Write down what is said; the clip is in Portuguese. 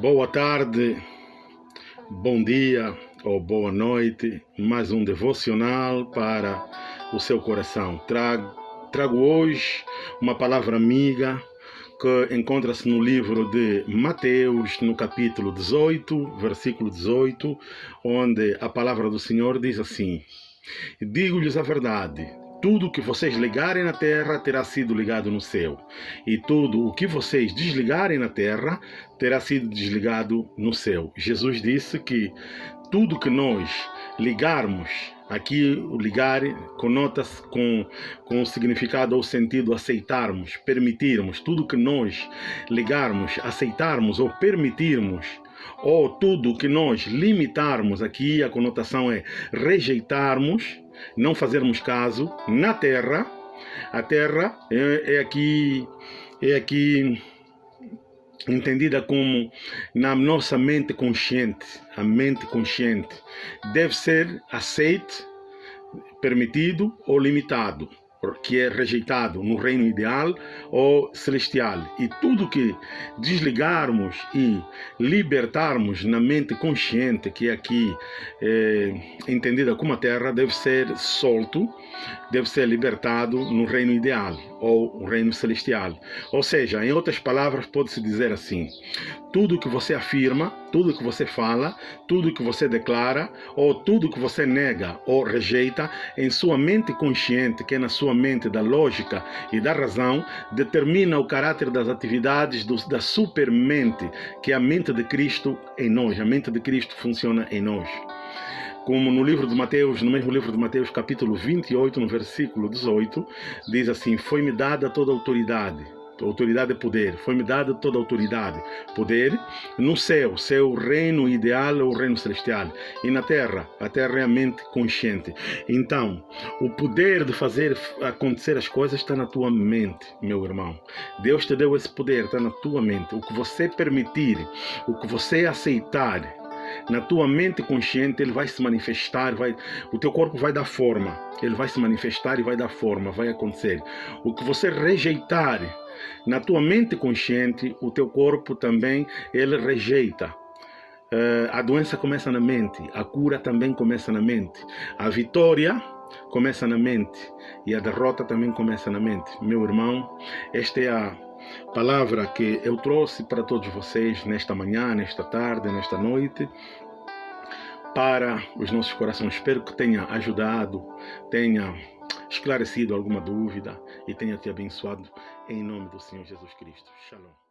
Boa tarde, bom dia ou boa noite. Mais um devocional para o seu coração. Trago, trago hoje uma palavra amiga que encontra-se no livro de Mateus, no capítulo 18, versículo 18, onde a palavra do Senhor diz assim: Digo-lhes a verdade tudo o que vocês ligarem na terra terá sido ligado no céu, e tudo o que vocês desligarem na terra terá sido desligado no céu. Jesus disse que tudo que nós ligarmos, aqui o ligar conota-se com, com o significado ou sentido aceitarmos, permitirmos, tudo que nós ligarmos, aceitarmos ou permitirmos ou tudo que nós limitarmos, aqui a conotação é rejeitarmos, não fazermos caso na terra. A terra é, é aqui é aqui entendida como na nossa mente consciente, a mente consciente deve ser aceite, permitido ou limitado que é rejeitado no reino ideal ou celestial. E tudo que desligarmos e libertarmos na mente consciente, que aqui é, entendida como a terra, deve ser solto, deve ser libertado no reino ideal ou o reino celestial. Ou seja, em outras palavras, pode-se dizer assim: tudo que você afirma, tudo que você fala, tudo que você declara, ou tudo que você nega ou rejeita em sua mente consciente, que é na sua mente da lógica e da razão, determina o caráter das atividades do, da supermente, que é a mente de Cristo em nós. A mente de Cristo funciona em nós como no livro de Mateus, no mesmo livro de Mateus, capítulo 28, no versículo 18, diz assim: Foi-me dada toda a autoridade. Autoridade é poder, foi-me dada toda a autoridade, poder no céu, seu reino ideal é o reino celestial, e na terra, a terra é a mente consciente. Então, o poder de fazer acontecer as coisas está na tua mente, meu irmão. Deus te deu esse poder, está na tua mente. O que você permitir, o que você aceitar, na tua mente consciente ele vai se manifestar, vai, o teu corpo vai dar forma, ele vai se manifestar e vai dar forma, vai acontecer. O que você rejeitar na tua mente consciente, o teu corpo também ele rejeita. Uh, a doença começa na mente, a cura também começa na mente, a vitória começa na mente e a derrota também começa na mente. Meu irmão, esta é a palavra que eu trouxe para todos vocês nesta manhã, nesta tarde, nesta noite, para os nossos corações. Espero que tenha ajudado, tenha esclarecido alguma dúvida e tenha te abençoado em nome do Senhor Jesus Cristo. Shalom.